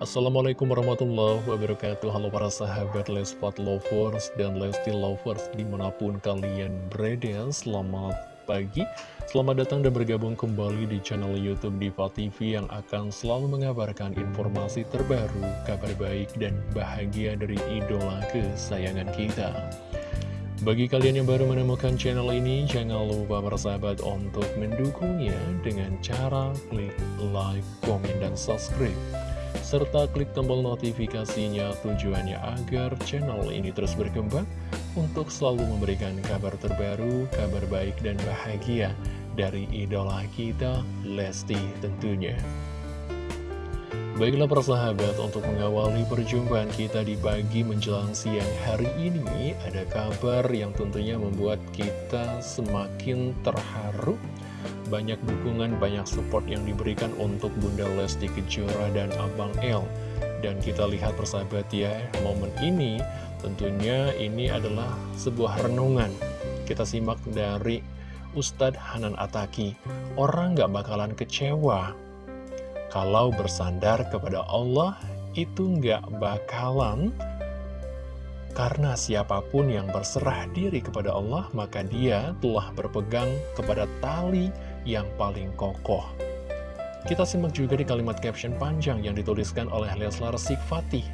Assalamualaikum warahmatullahi wabarakatuh. Halo para sahabat Lespat Lovers dan Lesti Lovers di mana pun kalian berada. Selamat pagi. Selamat datang dan bergabung kembali di channel Youtube Diva TV Yang akan selalu mengabarkan informasi terbaru Kabar baik dan bahagia dari idola kesayangan kita. Bagi kalian yang baru menemukan channel ini, jangan lupa bersahabat untuk mendukungnya dengan cara klik like, komen, dan subscribe serta klik tombol notifikasinya tujuannya agar channel ini terus berkembang untuk selalu memberikan kabar terbaru, kabar baik dan bahagia dari idola kita, Lesti tentunya. Baiklah persahabat, untuk mengawali perjumpaan kita di pagi menjelang siang hari ini, ada kabar yang tentunya membuat kita semakin terharu banyak dukungan, banyak support yang diberikan untuk Bunda Lesti Kejora dan Abang L. Dan kita lihat persahabat ya, momen ini tentunya ini adalah sebuah renungan. Kita simak dari Ustadz Hanan Ataki. Orang gak bakalan kecewa kalau bersandar kepada Allah itu gak bakalan karena siapa pun yang berserah diri kepada Allah, maka dia telah berpegang kepada tali yang paling kokoh. Kita simak juga di kalimat caption panjang yang dituliskan oleh Leslar Sikfatih.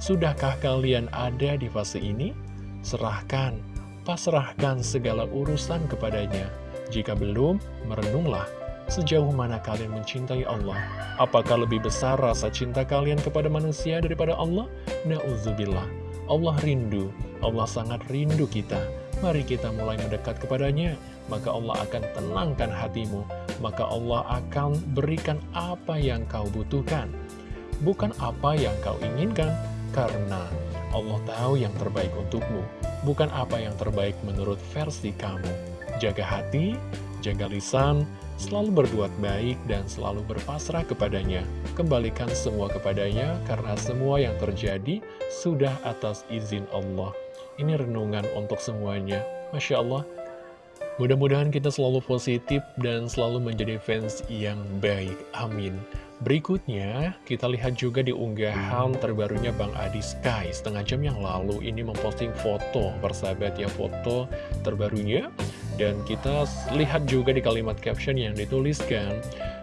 Sudahkah kalian ada di fase ini? Serahkan, pasrahkan segala urusan kepadanya. Jika belum, merenunglah sejauh mana kalian mencintai Allah. Apakah lebih besar rasa cinta kalian kepada manusia daripada Allah? Na'udzubillah. Allah rindu, Allah sangat rindu kita. Mari kita mulai mendekat kepadanya maka Allah akan tenangkan hatimu, maka Allah akan berikan apa yang kau butuhkan, bukan apa yang kau inginkan, karena Allah tahu yang terbaik untukmu, bukan apa yang terbaik menurut versi kamu. Jaga hati, jaga lisan, selalu berbuat baik dan selalu berpasrah kepadanya. Kembalikan semua kepadanya karena semua yang terjadi sudah atas izin Allah. Ini renungan untuk semuanya. Masya Allah, Mudah-mudahan kita selalu positif dan selalu menjadi fans yang baik. Amin. Berikutnya, kita lihat juga di unggahan terbarunya Bang Adi Sky. Setengah jam yang lalu ini memposting foto, persahabat ya, foto terbarunya. Dan kita lihat juga di kalimat caption yang dituliskan,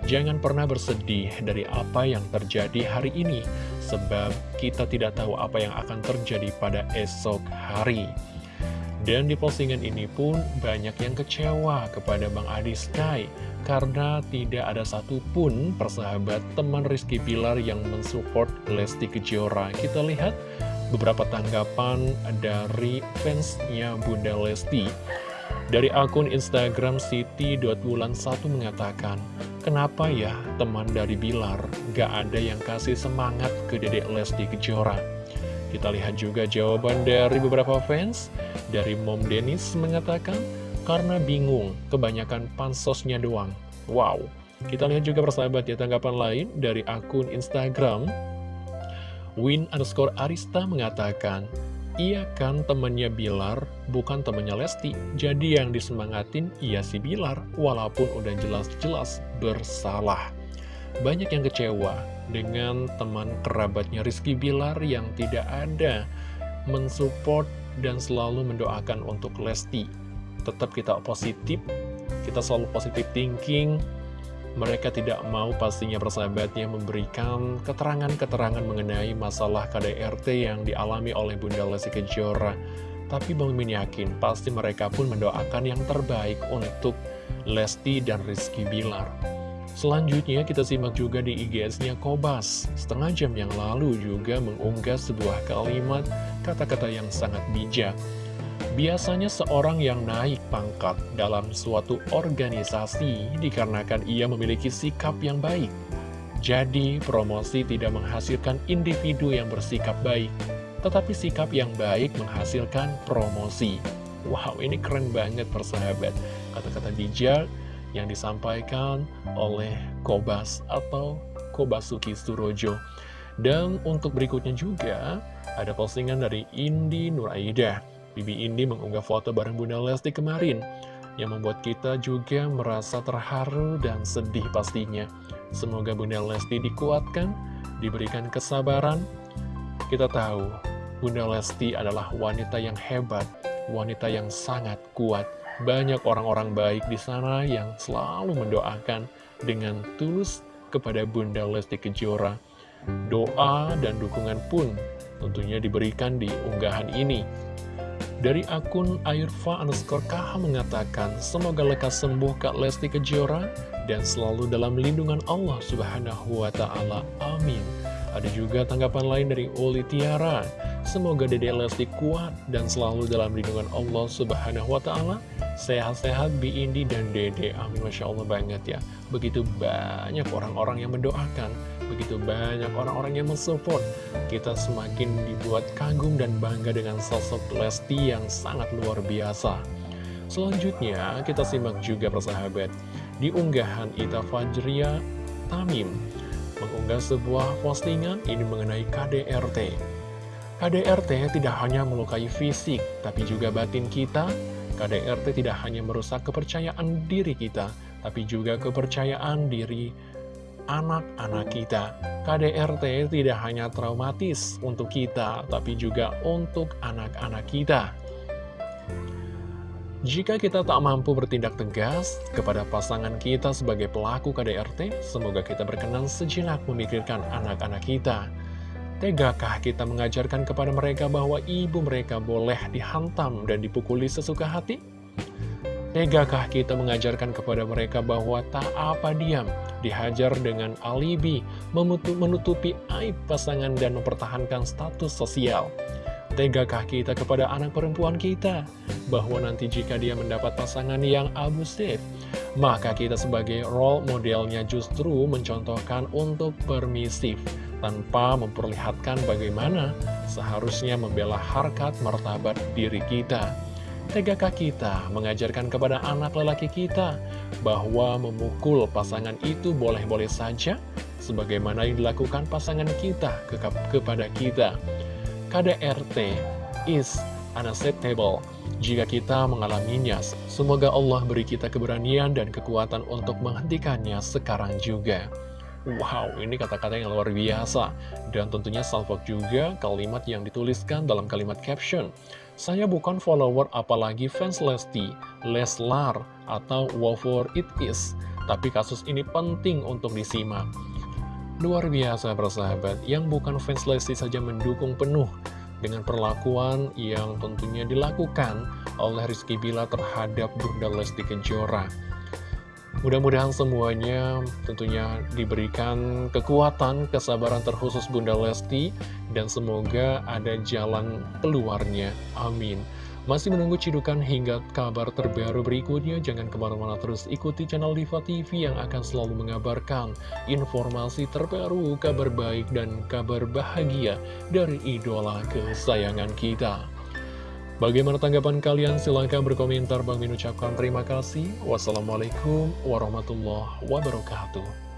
Jangan pernah bersedih dari apa yang terjadi hari ini, sebab kita tidak tahu apa yang akan terjadi pada esok hari. Dan di postingan ini pun banyak yang kecewa kepada Bang Adi Sky karena tidak ada satupun persahabat teman Rizky Pilar yang mensupport Lesti Kejora. Kita lihat beberapa tanggapan dari fansnya Bunda Lesti. Dari akun Instagram Siti.bulan 1 mengatakan, Kenapa ya teman dari Bilar gak ada yang kasih semangat ke dedek Lesti Kejora? Kita lihat juga jawaban dari beberapa fans. Dari Mom Dennis mengatakan, karena bingung, kebanyakan pansosnya doang. Wow. Kita lihat juga persahabat ya tanggapan lain dari akun Instagram. Win underscore Arista mengatakan, Iya kan temannya Bilar, bukan temannya Lesti. Jadi yang disemangatin iya si Bilar, walaupun udah jelas-jelas bersalah. Banyak yang kecewa, dengan teman kerabatnya Rizky Bilar yang tidak ada mensupport dan selalu mendoakan untuk Lesti. Tetap kita positif, kita selalu positif thinking, mereka tidak mau pastinya persahabatnya memberikan keterangan-keterangan mengenai masalah KDRT yang dialami oleh Bunda Lesti Kejora. Tapi Bang Min yakin pasti mereka pun mendoakan yang terbaik untuk Lesti dan Rizky Bilar. Selanjutnya kita simak juga di IGS-nya Kobas. Setengah jam yang lalu juga mengunggah sebuah kalimat kata-kata yang sangat bijak. Biasanya seorang yang naik pangkat dalam suatu organisasi dikarenakan ia memiliki sikap yang baik. Jadi promosi tidak menghasilkan individu yang bersikap baik, tetapi sikap yang baik menghasilkan promosi. Wow, ini keren banget persahabat. Kata-kata bijak yang disampaikan oleh Kobas atau Kobasuki Surojo. Dan untuk berikutnya juga ada postingan dari Indi Nuraidah. Bibi Indi mengunggah foto bareng Bunda Lesti kemarin. yang membuat kita juga merasa terharu dan sedih pastinya. Semoga Bunda Lesti dikuatkan, diberikan kesabaran. Kita tahu, Bunda Lesti adalah wanita yang hebat, wanita yang sangat kuat. Banyak orang-orang baik di sana yang selalu mendoakan dengan tulus kepada Bunda Lesti Kejora. Doa dan dukungan pun tentunya diberikan di unggahan ini. Dari akun Airfa underscore KH mengatakan, Semoga lekas sembuh Kak Lesti Kejora dan selalu dalam lindungan Allah Subhanahu wa Ta'ala. Amin. Ada juga tanggapan lain dari Uli Tiara. Semoga Dede Lesti kuat dan selalu dalam lindungan Allah Subhanahu wa Ta'ala. Sehat-sehat Bi Indi dan Dede. Amin. Masya Allah banget ya. Begitu banyak orang-orang yang mendoakan begitu banyak orang-orang yang mensupport. Kita semakin dibuat kagum dan bangga dengan sosok Lesti yang sangat luar biasa. Selanjutnya, kita simak juga persahabat. Di unggahan Ita Fajria Tamim, mengunggah sebuah postingan ini mengenai KDRT. KDRT tidak hanya melukai fisik, tapi juga batin kita. KDRT tidak hanya merusak kepercayaan diri kita, tapi juga kepercayaan diri anak-anak kita. KDRT tidak hanya traumatis untuk kita, tapi juga untuk anak-anak kita. Jika kita tak mampu bertindak tegas kepada pasangan kita sebagai pelaku KDRT, semoga kita berkenan sejenak memikirkan anak-anak kita. Tegakah kita mengajarkan kepada mereka bahwa ibu mereka boleh dihantam dan dipukuli sesuka hati? Tegakah kita mengajarkan kepada mereka bahwa tak apa diam, dihajar dengan alibi, menutupi aib pasangan dan mempertahankan status sosial? Tegakah kita kepada anak perempuan kita, bahwa nanti jika dia mendapat pasangan yang abusif, maka kita sebagai role modelnya justru mencontohkan untuk permisif, tanpa memperlihatkan bagaimana seharusnya membela harkat martabat diri kita. Tegakah kita mengajarkan kepada anak lelaki kita bahwa memukul pasangan itu boleh-boleh saja sebagaimana yang dilakukan pasangan kita ke kepada kita. KDRT is unacceptable jika kita mengalaminya. Semoga Allah beri kita keberanian dan kekuatan untuk menghentikannya sekarang juga. Wow, ini kata-kata yang luar biasa. Dan tentunya salvok juga kalimat yang dituliskan dalam kalimat caption. Saya bukan follower apalagi fans Lesti, Leslar, atau whatever it is. Tapi kasus ini penting untuk disimak. Luar biasa persahabat, yang bukan fans Lesti saja mendukung penuh dengan perlakuan yang tentunya dilakukan oleh Rizky Bila terhadap Bunda Lesti Kejora. Mudah-mudahan semuanya tentunya diberikan kekuatan, kesabaran terkhusus Bunda Lesti, dan semoga ada jalan keluarnya. Amin. Masih menunggu cidukan hingga kabar terbaru berikutnya, jangan ke mana-mana terus ikuti channel Diva TV yang akan selalu mengabarkan informasi terbaru, kabar baik, dan kabar bahagia dari idola kesayangan kita. Bagaimana tanggapan kalian? Silahkan berkomentar. Bang Min ucapkan terima kasih. Wassalamualaikum warahmatullahi wabarakatuh.